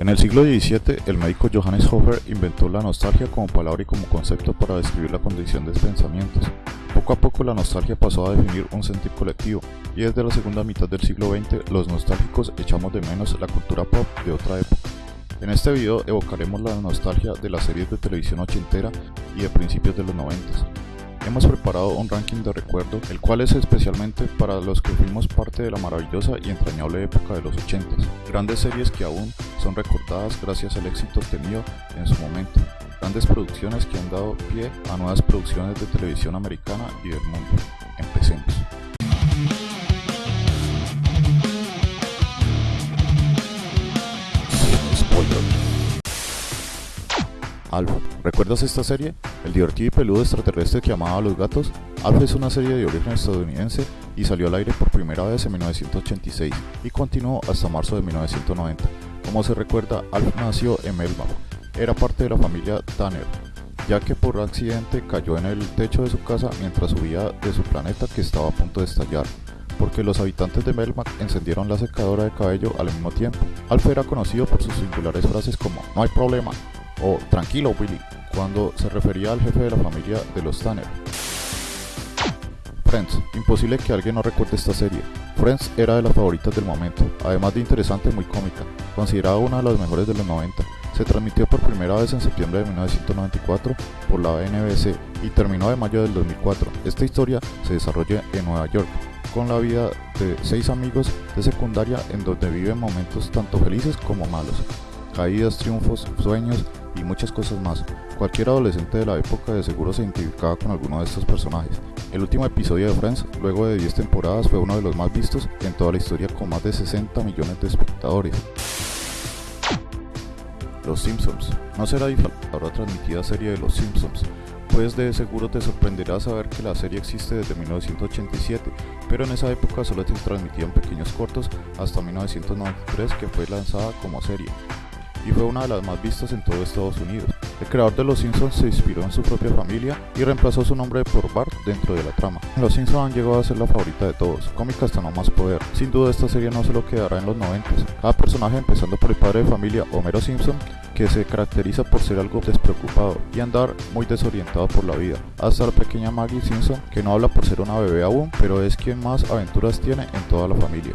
En el siglo XVII, el médico Johannes Hofer inventó la nostalgia como palabra y como concepto para describir la condición de pensamientos. Poco a poco la nostalgia pasó a definir un sentir colectivo, y desde la segunda mitad del siglo XX los nostálgicos echamos de menos la cultura pop de otra época. En este video evocaremos la nostalgia de las series de televisión ochentera y de principios de los noventas. Hemos preparado un ranking de recuerdo, el cual es especialmente para los que fuimos parte de la maravillosa y entrañable época de los 80 Grandes series que aún son recordadas gracias al éxito obtenido en su momento. Grandes producciones que han dado pie a nuevas producciones de televisión americana y del mundo. Empecemos. Alf. ¿Recuerdas esta serie? El divertido y peludo extraterrestre que amaba a los gatos. Alf es una serie de origen estadounidense y salió al aire por primera vez en 1986 y continuó hasta marzo de 1990. Como se recuerda, Alf nació en Melbourne. Era parte de la familia Tanner, ya que por accidente cayó en el techo de su casa mientras subía de su planeta que estaba a punto de estallar porque los habitantes de Melmac encendieron la secadora de cabello al mismo tiempo. Alf era conocido por sus singulares frases como no hay problema, o Tranquilo Willy, cuando se refería al jefe de la familia de los Tanner. Friends, imposible que alguien no recuerde esta serie. Friends era de las favoritas del momento, además de interesante muy cómica, considerada una de las mejores de los 90. Se transmitió por primera vez en septiembre de 1994 por la NBC y terminó de mayo del 2004. Esta historia se desarrolla en Nueva York, con la vida de seis amigos de secundaria en donde viven momentos tanto felices como malos, caídas, triunfos, sueños y muchas cosas más. Cualquier adolescente de la época de seguro se identificaba con alguno de estos personajes. El último episodio de Friends, luego de 10 temporadas, fue uno de los más vistos en toda la historia con más de 60 millones de espectadores. Los Simpsons. No será diferente la transmitida serie de Los Simpsons, pues de seguro te sorprenderá saber que la serie existe desde 1987, pero en esa época solo se transmitían pequeños cortos hasta 1993 que fue lanzada como serie y fue una de las más vistas en todo Estados Unidos. El creador de Los Simpsons se inspiró en su propia familia y reemplazó su nombre por Bart dentro de la trama. Los Simpsons han llegado a ser la favorita de todos, cómica hasta no más poder. Sin duda esta serie no se lo quedará en los 90. Cada personaje, empezando por el padre de familia Homero Simpson, que se caracteriza por ser algo despreocupado y andar muy desorientado por la vida, hasta la pequeña Maggie Simpson, que no habla por ser una bebé aún, pero es quien más aventuras tiene en toda la familia.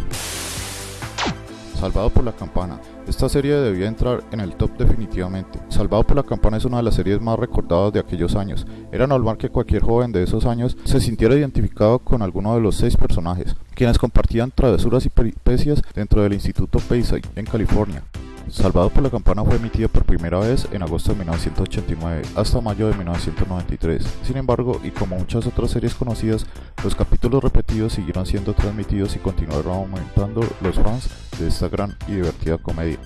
Salvado por la Campana. Esta serie debía entrar en el top definitivamente. Salvado por la Campana es una de las series más recordadas de aquellos años. Era normal que cualquier joven de esos años se sintiera identificado con alguno de los seis personajes, quienes compartían travesuras y peripecias dentro del Instituto Payside en California. Salvado por la Campana fue emitido por primera vez en agosto de 1989 hasta mayo de 1993. Sin embargo, y como muchas otras series conocidas, los capítulos repetidos siguieron siendo transmitidos y continuaron aumentando los fans de esta gran y divertida comedia.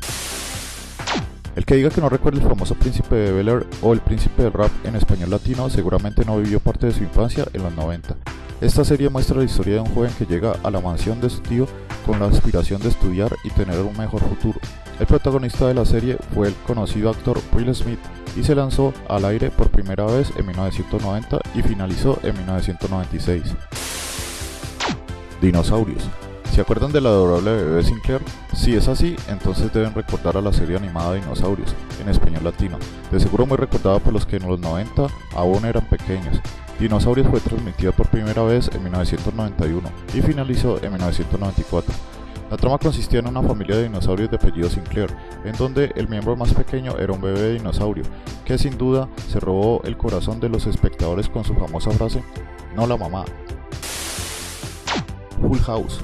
El que diga que no recuerda el famoso príncipe de Bel Air o el príncipe del rap en español latino seguramente no vivió parte de su infancia en los 90. Esta serie muestra la historia de un joven que llega a la mansión de su tío con la aspiración de estudiar y tener un mejor futuro. El protagonista de la serie fue el conocido actor Will Smith y se lanzó al aire por primera vez en 1990 y finalizó en 1996. Dinosaurios. ¿Se acuerdan de la adorable bebé Sinclair? Si es así, entonces deben recordar a la serie animada Dinosaurios, en español latino, de seguro muy recordada por los que en los 90 aún eran pequeños. Dinosaurios fue transmitida por primera vez en 1991 y finalizó en 1994. La trama consistía en una familia de dinosaurios de apellido Sinclair, en donde el miembro más pequeño era un bebé dinosaurio, que sin duda se robó el corazón de los espectadores con su famosa frase, no la mamá. Full House.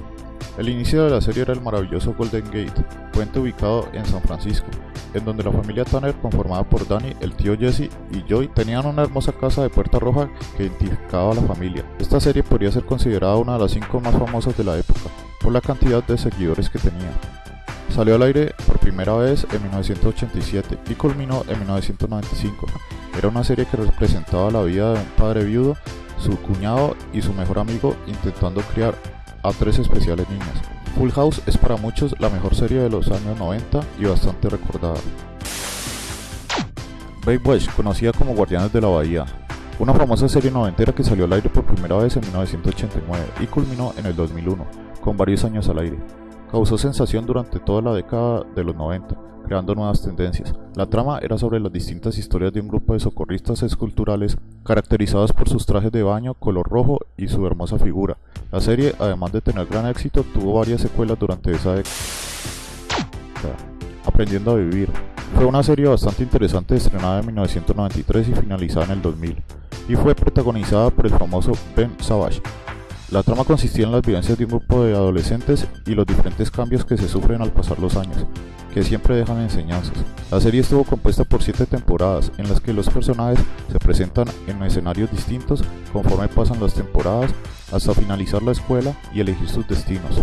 El inicio de la serie era el maravilloso Golden Gate, puente ubicado en San Francisco, en donde la familia Tanner, conformada por Danny, el tío Jesse y Joy, tenían una hermosa casa de puerta roja que identificaba a la familia. Esta serie podría ser considerada una de las cinco más famosas de la época, por la cantidad de seguidores que tenía. Salió al aire por primera vez en 1987 y culminó en 1995. Era una serie que representaba la vida de un padre viudo, su cuñado y su mejor amigo intentando criar a tres especiales niñas. Full House es para muchos la mejor serie de los años 90 y bastante recordada. Baywatch, conocida como Guardianes de la Bahía, una famosa serie noventera que salió al aire por primera vez en 1989 y culminó en el 2001 con varios años al aire. causó sensación durante toda la década de los 90, creando nuevas tendencias. La trama era sobre las distintas historias de un grupo de socorristas esculturales caracterizados por sus trajes de baño, color rojo y su hermosa figura. La serie, además de tener gran éxito, tuvo varias secuelas durante esa década. Aprendiendo a vivir. Fue una serie bastante interesante estrenada en 1993 y finalizada en el 2000, y fue protagonizada por el famoso Ben Savage, la trama consistía en las vivencias de un grupo de adolescentes y los diferentes cambios que se sufren al pasar los años, que siempre dejan enseñanzas. La serie estuvo compuesta por siete temporadas, en las que los personajes se presentan en escenarios distintos conforme pasan las temporadas, hasta finalizar la escuela y elegir sus destinos.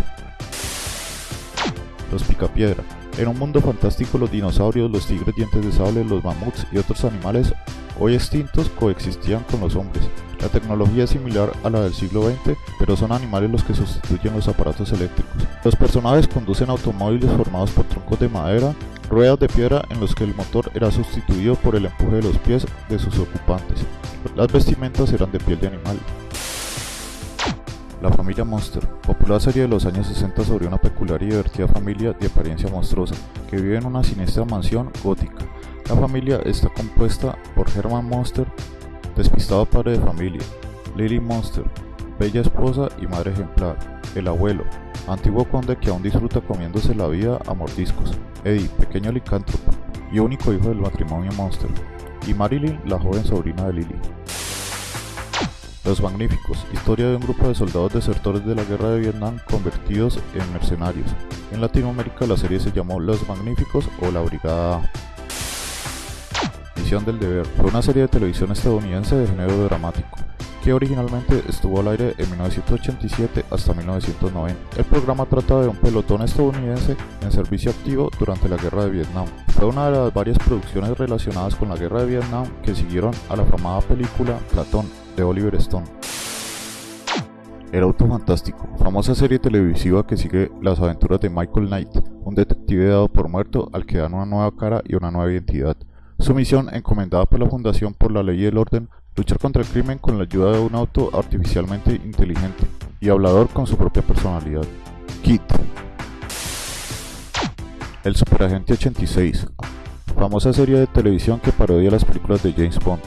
Los Picapiedra. En un mundo fantástico los dinosaurios, los tigres dientes de sable, los mamuts y otros animales hoy extintos coexistían con los hombres. La tecnología es similar a la del siglo XX, pero son animales los que sustituyen los aparatos eléctricos. Los personajes conducen automóviles formados por troncos de madera, ruedas de piedra en los que el motor era sustituido por el empuje de los pies de sus ocupantes. Las vestimentas eran de piel de animal. La familia Monster, popular serie de los años 60 sobre una peculiar y divertida familia de apariencia monstruosa que vive en una siniestra mansión gótica. La familia está compuesta por Herman Monster, despistado padre de familia, Lily Monster, bella esposa y madre ejemplar, el abuelo, antiguo conde que aún disfruta comiéndose la vida a mordiscos, Eddie, pequeño licántropo y único hijo del matrimonio Monster, y Marilyn, la joven sobrina de Lily. Los Magníficos, historia de un grupo de soldados desertores de la guerra de Vietnam convertidos en mercenarios. En Latinoamérica la serie se llamó Los Magníficos o La Brigada A del Deber fue una serie de televisión estadounidense de género dramático, que originalmente estuvo al aire en 1987 hasta 1990. El programa trata de un pelotón estadounidense en servicio activo durante la Guerra de Vietnam. Fue una de las varias producciones relacionadas con la Guerra de Vietnam que siguieron a la famada película Platón de Oliver Stone. El auto fantástico, famosa serie televisiva que sigue las aventuras de Michael Knight, un detective dado por muerto al que dan una nueva cara y una nueva identidad. Su misión, encomendada por la Fundación por la Ley y el Orden, luchar contra el crimen con la ayuda de un auto artificialmente inteligente y hablador con su propia personalidad. Kit. El Superagente 86. Famosa serie de televisión que parodia las películas de James Bond.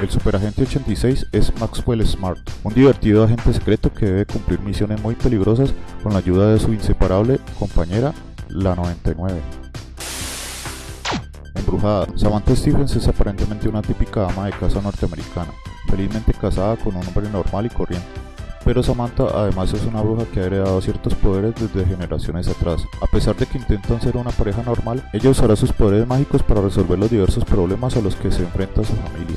El Superagente 86 es Maxwell Smart, un divertido agente secreto que debe cumplir misiones muy peligrosas con la ayuda de su inseparable compañera, la 99. Samantha Stephens es aparentemente una típica ama de casa norteamericana, felizmente casada con un hombre normal y corriente. Pero Samantha además es una bruja que ha heredado ciertos poderes desde generaciones atrás. A pesar de que intentan ser una pareja normal, ella usará sus poderes mágicos para resolver los diversos problemas a los que se enfrenta su familia.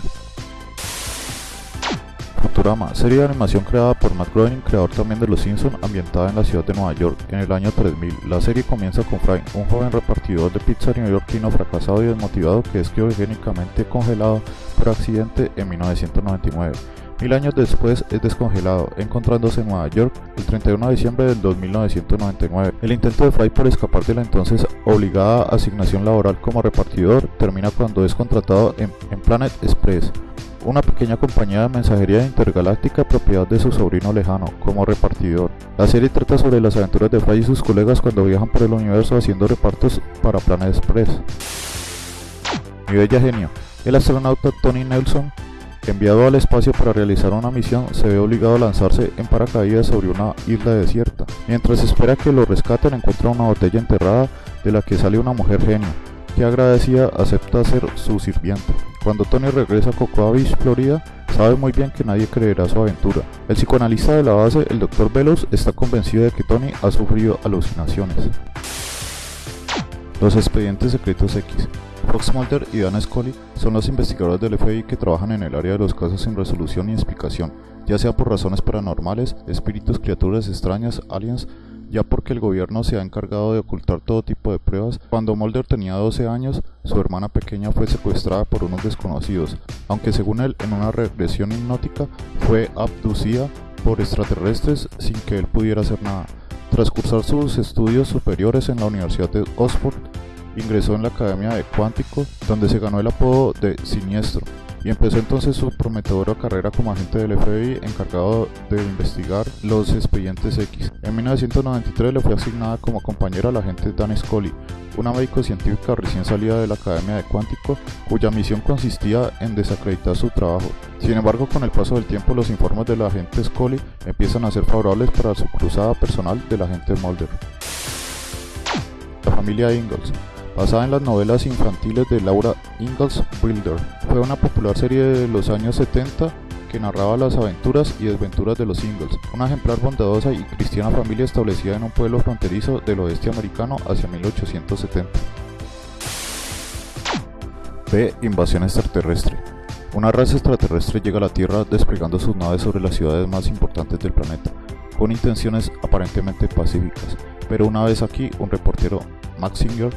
Futurama, serie de animación creada por Matt Groening, creador también de Los Simpsons, ambientada en la ciudad de Nueva York en el año 3000. La serie comienza con Frank, un joven repartidor de pizza neoyorquino fracasado y desmotivado que es criogénicamente congelado por accidente en 1999. Mil años después es descongelado, encontrándose en Nueva York el 31 de diciembre del 1999. El intento de Fry por escapar de la entonces obligada asignación laboral como repartidor termina cuando es contratado en, en Planet Express, una pequeña compañía de mensajería intergaláctica propiedad de su sobrino lejano, como repartidor. La serie trata sobre las aventuras de Fry y sus colegas cuando viajan por el universo haciendo repartos para Planet Express. Mi bella genio. El astronauta Tony Nelson, enviado al espacio para realizar una misión, se ve obligado a lanzarse en paracaídas sobre una isla desierta. Mientras espera que lo rescaten, encuentra una botella enterrada de la que sale una mujer genio, que agradecida acepta ser su sirviente. Cuando Tony regresa a Cocoa Beach, Florida, sabe muy bien que nadie creerá su aventura. El psicoanalista de la base, el Dr. Velos, está convencido de que Tony ha sufrido alucinaciones. Los expedientes secretos X. Fox Mulder y Dan Scully son los investigadores del FBI que trabajan en el área de los casos sin resolución y explicación, ya sea por razones paranormales, espíritus, criaturas extrañas, aliens, ya porque el gobierno se ha encargado de ocultar todo tipo de pruebas. Cuando Mulder tenía 12 años, su hermana pequeña fue secuestrada por unos desconocidos, aunque según él en una regresión hipnótica fue abducida por extraterrestres sin que él pudiera hacer nada. Tras cursar sus estudios superiores en la Universidad de Oxford, ingresó en la Academia de Cuántico, donde se ganó el apodo de Siniestro, y empezó entonces su prometedora carrera como agente del FBI encargado de investigar los expedientes X. En 1993 le fue asignada como compañera al agente Dan Scully, una médico científica recién salida de la Academia de Cuántico, cuya misión consistía en desacreditar su trabajo. Sin embargo, con el paso del tiempo, los informes del agente Scully empiezan a ser favorables para su cruzada personal del agente Mulder. La familia Ingalls basada en las novelas infantiles de Laura Ingalls Wilder. Fue una popular serie de los años 70 que narraba las aventuras y desventuras de los Ingalls, una ejemplar bondadosa y cristiana familia establecida en un pueblo fronterizo del oeste americano hacia 1870. B. Invasión extraterrestre. Una raza extraterrestre llega a la Tierra desplegando sus naves sobre las ciudades más importantes del planeta, con intenciones aparentemente pacíficas, pero una vez aquí, un reportero, Max Singer,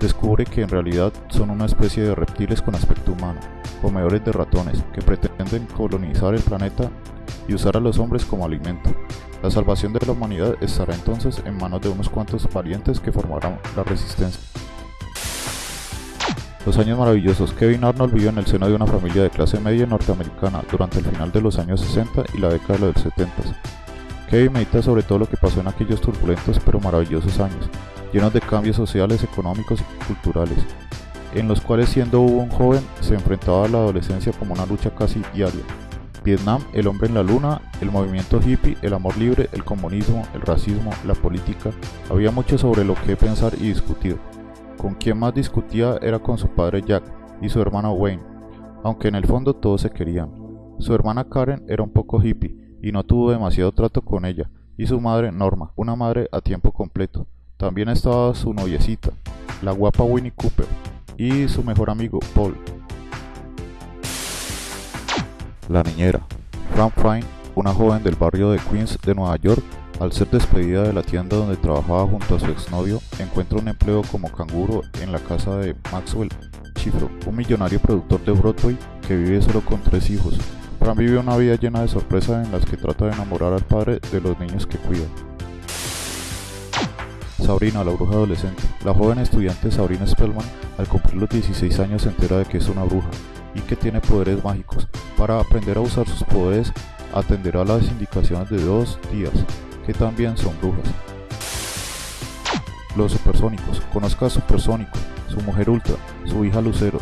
descubre que en realidad son una especie de reptiles con aspecto humano, comedores de ratones, que pretenden colonizar el planeta y usar a los hombres como alimento. La salvación de la humanidad estará entonces en manos de unos cuantos valientes que formarán la resistencia. Los años maravillosos. Kevin Arnold vivió en el seno de una familia de clase media norteamericana durante el final de los años 60 y la década de los 70. Kevin medita sobre todo lo que pasó en aquellos turbulentos pero maravillosos años, llenos de cambios sociales, económicos y culturales, en los cuales siendo un joven se enfrentaba a la adolescencia como una lucha casi diaria. Vietnam, el hombre en la luna, el movimiento hippie, el amor libre, el comunismo, el racismo, la política, había mucho sobre lo que pensar y discutir. Con quien más discutía era con su padre Jack y su hermano Wayne, aunque en el fondo todos se querían. Su hermana Karen era un poco hippie y no tuvo demasiado trato con ella, y su madre Norma, una madre a tiempo completo, también estaba su noviecita, la guapa Winnie Cooper, y su mejor amigo Paul. La niñera, Fran Fine, una joven del barrio de Queens de Nueva York, al ser despedida de la tienda donde trabajaba junto a su exnovio, encuentra un empleo como canguro en la casa de Maxwell Chifro, un millonario productor de Broadway que vive solo con tres hijos. Fran vive una vida llena de sorpresas en las que trata de enamorar al padre de los niños que cuida. Sabrina, la bruja adolescente. La joven estudiante Sabrina Spellman, al cumplir los 16 años, se entera de que es una bruja y que tiene poderes mágicos. Para aprender a usar sus poderes, atenderá las indicaciones de dos tías, que también son brujas. Los supersónicos. Conozca a Supersónico, su mujer Ultra, su hija Lucero,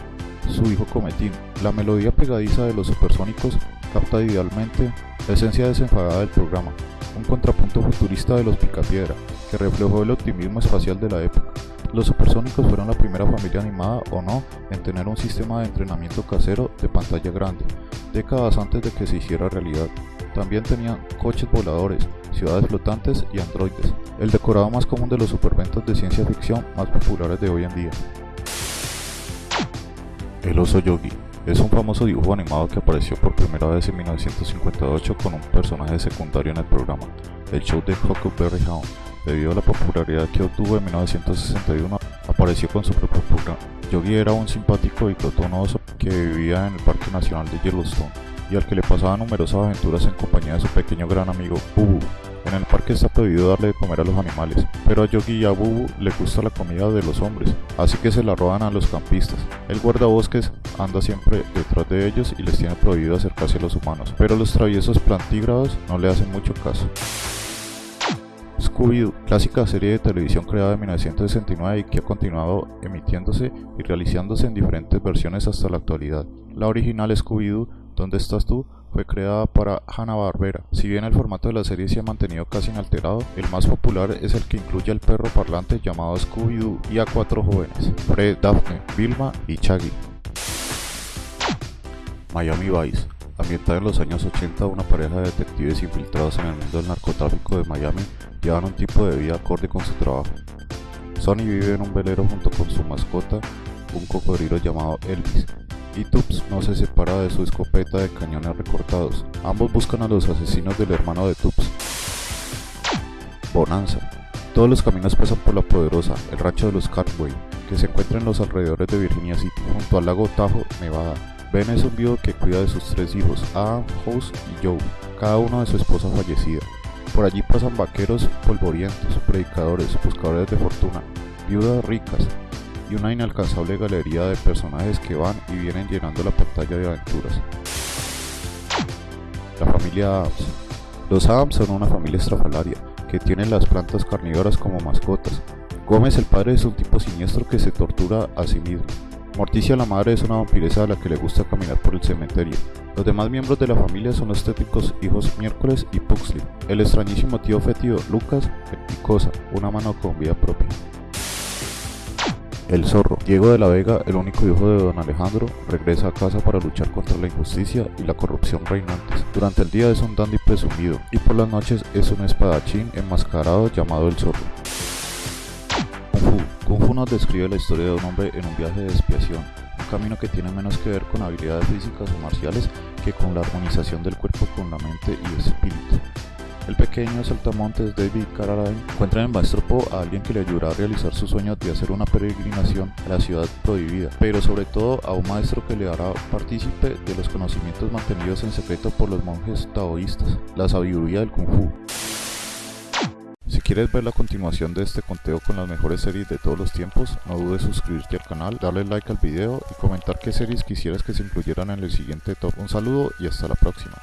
su hijo Cometín. La melodía pegadiza de los supersónicos capta idealmente la esencia desenfadada del programa, un contrapunto futurista de los Picapiedra, que reflejó el optimismo espacial de la época. Los supersónicos fueron la primera familia animada o no en tener un sistema de entrenamiento casero de pantalla grande, décadas antes de que se hiciera realidad. También tenían coches voladores, ciudades flotantes y androides, el decorado más común de los superventos de ciencia ficción más populares de hoy en día. El oso yogi es un famoso dibujo animado que apareció por primera vez en 1958 con un personaje secundario en el programa, el show de Huckleberry Hound, Debido a la popularidad que obtuvo en 1961, apareció con su propio programa. Yogi era un simpático y oso que vivía en el Parque Nacional de Yellowstone y al que le pasaba numerosas aventuras en compañía de su pequeño gran amigo Bubu. En el parque está prohibido darle de comer a los animales, pero a Yogi y a Bubu le gusta la comida de los hombres, así que se la roban a los campistas. El guardabosques anda siempre detrás de ellos y les tiene prohibido acercarse a los humanos, pero los traviesos plantígrados no le hacen mucho caso. Scooby-Doo, clásica serie de televisión creada en 1969 y que ha continuado emitiéndose y realizándose en diferentes versiones hasta la actualidad. La original Scooby-Doo, ¿Dónde estás tú? fue creada para Hanna-Barbera. Si bien el formato de la serie se ha mantenido casi inalterado, el más popular es el que incluye al perro parlante llamado Scooby-Doo y a cuatro jóvenes, Fred, Daphne, Vilma y Chaggy. Miami Vice Ambientada en los años 80, una pareja de detectives infiltrados en el mundo del narcotráfico de Miami llevan un tipo de vida acorde con su trabajo. Sonny vive en un velero junto con su mascota, un cocodrilo llamado Elvis, y Tubbs no se separa de su escopeta de cañones recortados. Ambos buscan a los asesinos del hermano de Tubbs. Bonanza. Todos los caminos pasan por la poderosa, el rancho de los Cartway, que se encuentra en los alrededores de Virginia City, junto al lago Tahoe, Nevada. Ben es un viudo que cuida de sus tres hijos, Adam, House y Joe, cada uno de su esposa fallecida. Por allí pasan vaqueros polvorientos, predicadores, buscadores de fortuna, viudas ricas y una inalcanzable galería de personajes que van y vienen llenando la pantalla de aventuras. La familia Adams. Los Adams son una familia estrafalaria que tiene las plantas carnívoras como mascotas. Gómez el padre es un tipo siniestro que se tortura a sí mismo. Morticia la madre es una vampiresa a la que le gusta caminar por el cementerio. Los demás miembros de la familia son los tétricos hijos Miércoles y Puxley. El extrañísimo tío fétido Lucas y Cosa, una mano con vida propia. El zorro. Diego de la Vega, el único hijo de don Alejandro, regresa a casa para luchar contra la injusticia y la corrupción reinantes. Durante el día es un dandy presumido y por las noches es un espadachín enmascarado llamado el zorro. Kung Fu. Nos describe la historia de un hombre en un viaje de expiación, un camino que tiene menos que ver con habilidades físicas o marciales que con la armonización del cuerpo con la mente y espíritu. El pequeño saltamontes David Carradine encuentra en el maestro Po a alguien que le ayudará a realizar su sueño de hacer una peregrinación a la ciudad prohibida, pero sobre todo a un maestro que le hará partícipe de los conocimientos mantenidos en secreto por los monjes taoístas, la sabiduría del Kung Fu. Si quieres ver la continuación de este conteo con las mejores series de todos los tiempos, no dudes suscribirte al canal, darle like al video y comentar qué series quisieras que se incluyeran en el siguiente top. Un saludo y hasta la próxima.